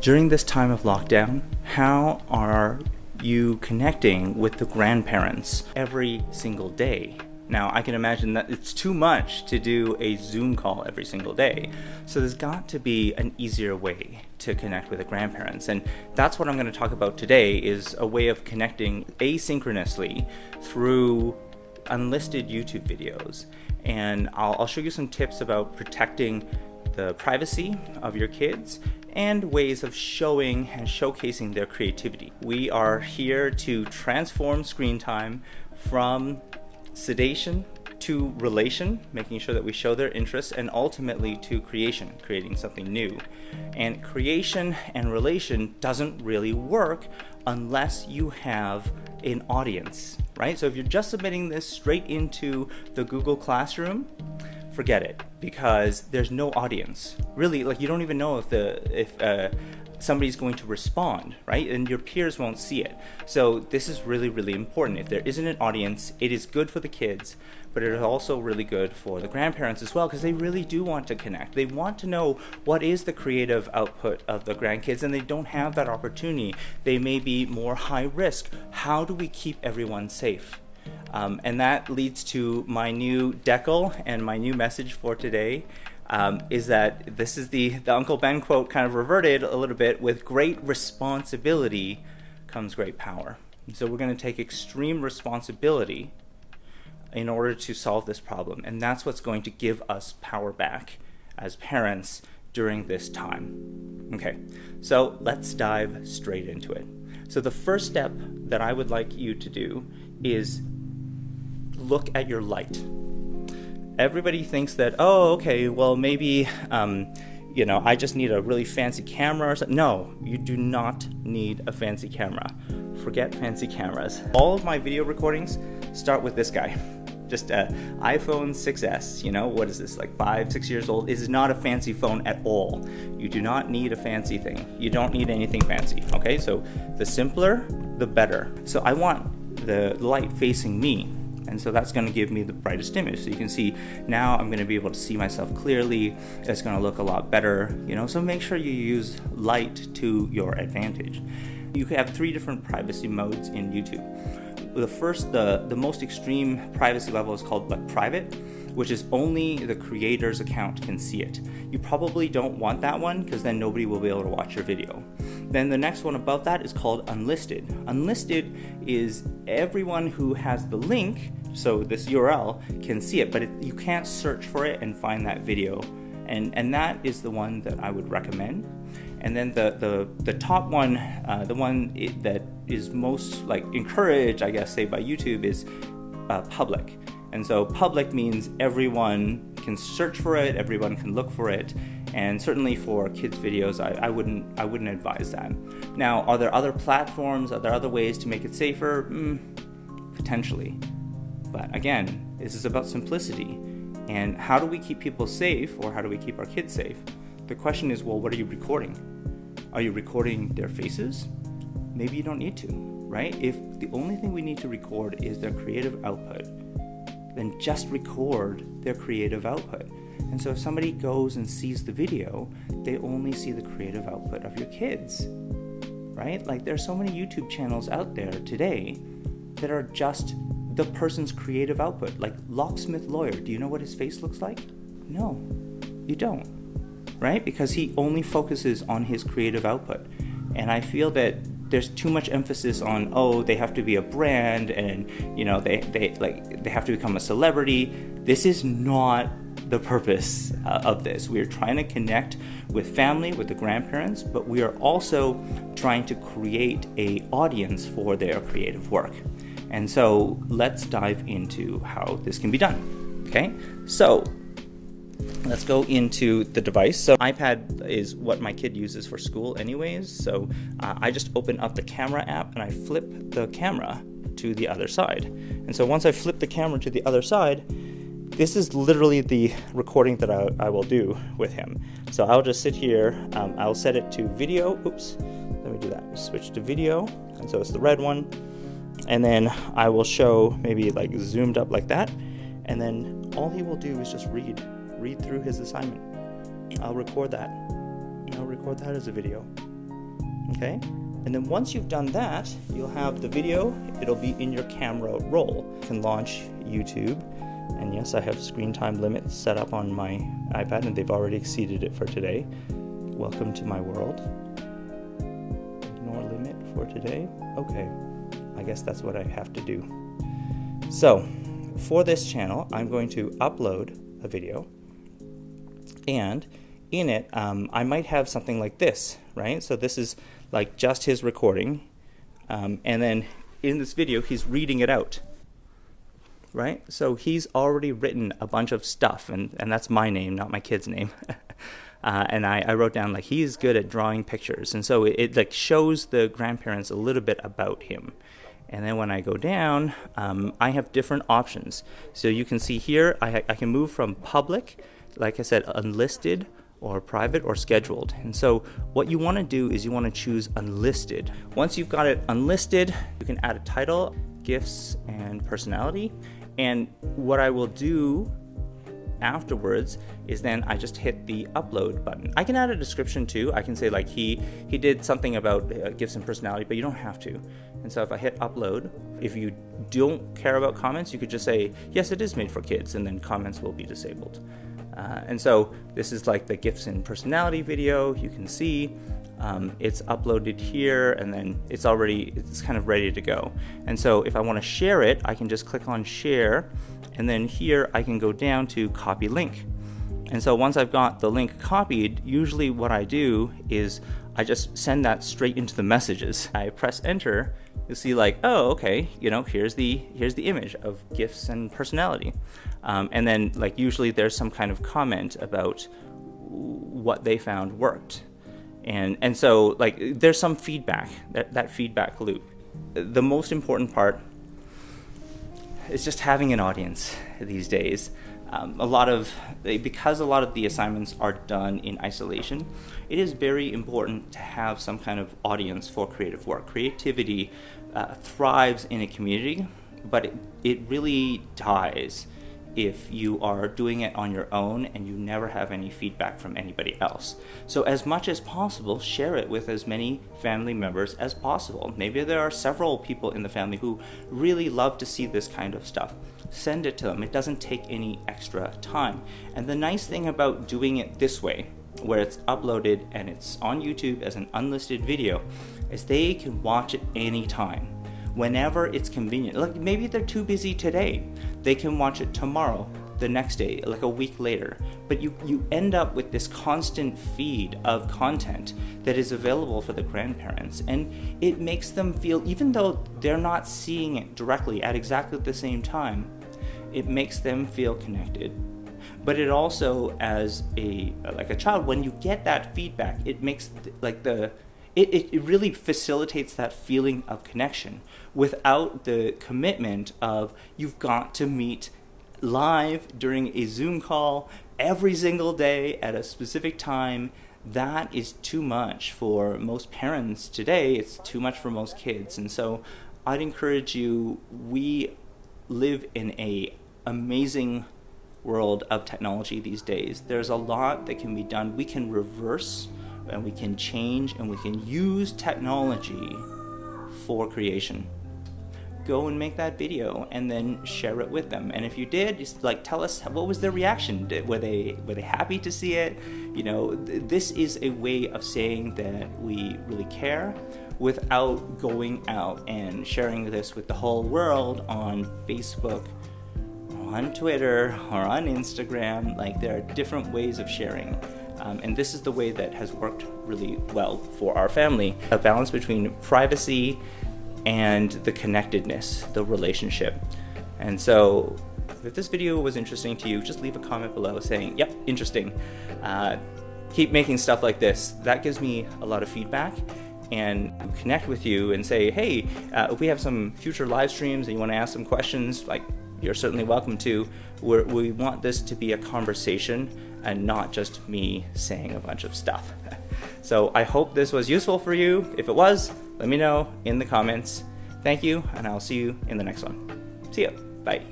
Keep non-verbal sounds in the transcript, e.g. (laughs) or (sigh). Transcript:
During this time of lockdown, how are you connecting with the grandparents every single day? Now, I can imagine that it's too much to do a Zoom call every single day. So there's got to be an easier way to connect with the grandparents. And that's what I'm going to talk about today is a way of connecting asynchronously through unlisted YouTube videos. And I'll, I'll show you some tips about protecting the privacy of your kids and ways of showing and showcasing their creativity. We are here to transform screen time from sedation to relation, making sure that we show their interests, and ultimately to creation, creating something new. And creation and relation doesn't really work unless you have an audience, right? So if you're just submitting this straight into the Google Classroom, forget it because there's no audience. Really, like you don't even know if the if uh, somebody's going to respond, right? And your peers won't see it. So this is really, really important. If there isn't an audience, it is good for the kids, but it is also really good for the grandparents as well because they really do want to connect. They want to know what is the creative output of the grandkids and they don't have that opportunity. They may be more high risk. How do we keep everyone safe? Um, and that leads to my new decal and my new message for today um, is that this is the, the Uncle Ben quote kind of reverted a little bit with great responsibility comes great power. So we're going to take extreme responsibility in order to solve this problem. And that's what's going to give us power back as parents during this time. Okay, so let's dive straight into it. So the first step that I would like you to do is look at your light everybody thinks that, oh, okay, well, maybe, um, you know, I just need a really fancy camera or something. No, you do not need a fancy camera. Forget fancy cameras. All of my video recordings start with this guy. Just a iPhone 6S, you know, what is this, like five, six years old? This is not a fancy phone at all. You do not need a fancy thing. You don't need anything fancy, okay? So the simpler, the better. So I want the light facing me and so that's going to give me the brightest image. So you can see now I'm going to be able to see myself clearly. It's going to look a lot better, you know, so make sure you use light to your advantage. You have three different privacy modes in YouTube. The first, the, the most extreme privacy level is called like private, which is only the creator's account can see it. You probably don't want that one because then nobody will be able to watch your video. Then the next one above that is called unlisted. Unlisted is everyone who has the link so this URL can see it, but it, you can't search for it and find that video. And, and that is the one that I would recommend. And then the, the, the top one, uh, the one it, that is most like encouraged, I guess, say by YouTube is uh, public. And so public means everyone can search for it, everyone can look for it, and certainly for kids videos, I, I, wouldn't I wouldn't advise that. Now, are there other platforms? Are there other ways to make it safer? Mm, potentially. But again, this is about simplicity. And how do we keep people safe or how do we keep our kids safe? The question is well, what are you recording? Are you recording their faces? Maybe you don't need to, right? If the only thing we need to record is their creative output, then just record their creative output. And so if somebody goes and sees the video, they only see the creative output of your kids, right? Like there's so many YouTube channels out there today that are just the person's creative output. Like locksmith lawyer, do you know what his face looks like? No, you don't, right? Because he only focuses on his creative output. And I feel that there's too much emphasis on oh they have to be a brand and you know they, they like they have to become a celebrity this is not the purpose uh, of this we are trying to connect with family with the grandparents but we are also trying to create a audience for their creative work and so let's dive into how this can be done. Okay, so let's go into the device. So iPad is what my kid uses for school anyways. So uh, I just open up the camera app and I flip the camera to the other side. And so once I flip the camera to the other side, this is literally the recording that I, I will do with him. So I'll just sit here, um, I'll set it to video, oops, let me do that, switch to video, and so it's the red one, and then I will show maybe like zoomed up like that and then all he will do is just read read through his assignment I'll record that I'll record that as a video Okay? And then once you've done that, you'll have the video, it'll be in your camera roll. You can launch YouTube. And yes, I have screen time limits set up on my iPad, and they've already exceeded it for today. Welcome to my world. Ignore limit for today. Okay, I guess that's what I have to do. So, for this channel, I'm going to upload a video, and in it, um, I might have something like this, right? So this is like just his recording. Um, and then in this video, he's reading it out, right? So he's already written a bunch of stuff, and, and that's my name, not my kid's name. (laughs) uh, and I, I, wrote down like he's good at drawing pictures, and so it, it, like shows the grandparents a little bit about him. And then when I go down, um, I have different options. So you can see here, I, I can move from public, like I said, unlisted, or private or scheduled. And so what you want to do is you want to choose unlisted. Once you've got it unlisted, you can add a title, gifts, and personality. And what I will do afterwards is then I just hit the upload button. I can add a description too. I can say like he he did something about uh, gifts and personality, but you don't have to. And so if I hit upload, if you don't care about comments, you could just say yes, it is made for kids, and then comments will be disabled. Uh, and so this is like the gifts and personality video. You can see um, it's uploaded here and then it's already, it's kind of ready to go. And so if I want to share it, I can just click on share and then here I can go down to copy link. And so once I've got the link copied, usually what I do is I just send that straight into the messages. I press enter, you'll see like, oh, okay, you know, here's the here's the image of gifts and personality. Um, and then like usually there's some kind of comment about what they found worked. And and so like there's some feedback, that, that feedback loop. The most important part is just having an audience these days. Um, a lot of because a lot of the assignments are done in isolation it is very important to have some kind of audience for creative work creativity uh, thrives in a community but it, it really dies if you are doing it on your own and you never have any feedback from anybody else. So, as much as possible, share it with as many family members as possible. Maybe there are several people in the family who really love to see this kind of stuff. Send it to them, it doesn't take any extra time. And the nice thing about doing it this way, where it's uploaded and it's on YouTube as an unlisted video, is they can watch it anytime whenever it's convenient. Like maybe they're too busy today. They can watch it tomorrow, the next day, like a week later. But you, you end up with this constant feed of content that is available for the grandparents. And it makes them feel, even though they're not seeing it directly at exactly the same time, it makes them feel connected but it also as a like a child when you get that feedback it makes like the it, it, really facilitates that feeling of connection without the commitment of you've got to meet live during a Zoom call every single day at a specific time. That is too much for most parents today. It's too much for most kids. And so I'd encourage you, we live in a amazing world of technology these days. There's a lot that can be done. We can reverse and we can change and we can use technology for creation go and make that video and then share it with them and if you did just like tell us what was their reaction were they were they happy to see it you know th- this is a way of saying that we really care without going out and sharing this with the whole world on facebook on twitter or on instagram like there are different ways of sharing um, and this is the way that has worked really well for our family a balance between privacy and the connectedness, the relationship. And so, if this video was interesting to you, just leave a comment below saying, yep, interesting. Uh, keep making stuff like this. That gives me a lot of feedback and connect with you and say, hey, uh, if we have some future live streams and you want to ask some questions, like you're certainly welcome to. We're, we want this to be a conversation and not just me saying a bunch of stuff. (laughs) so I hope this was useful for you. If it was, let me know in the comments. Thank you, and I'll see you in the next one. See ya. Bye.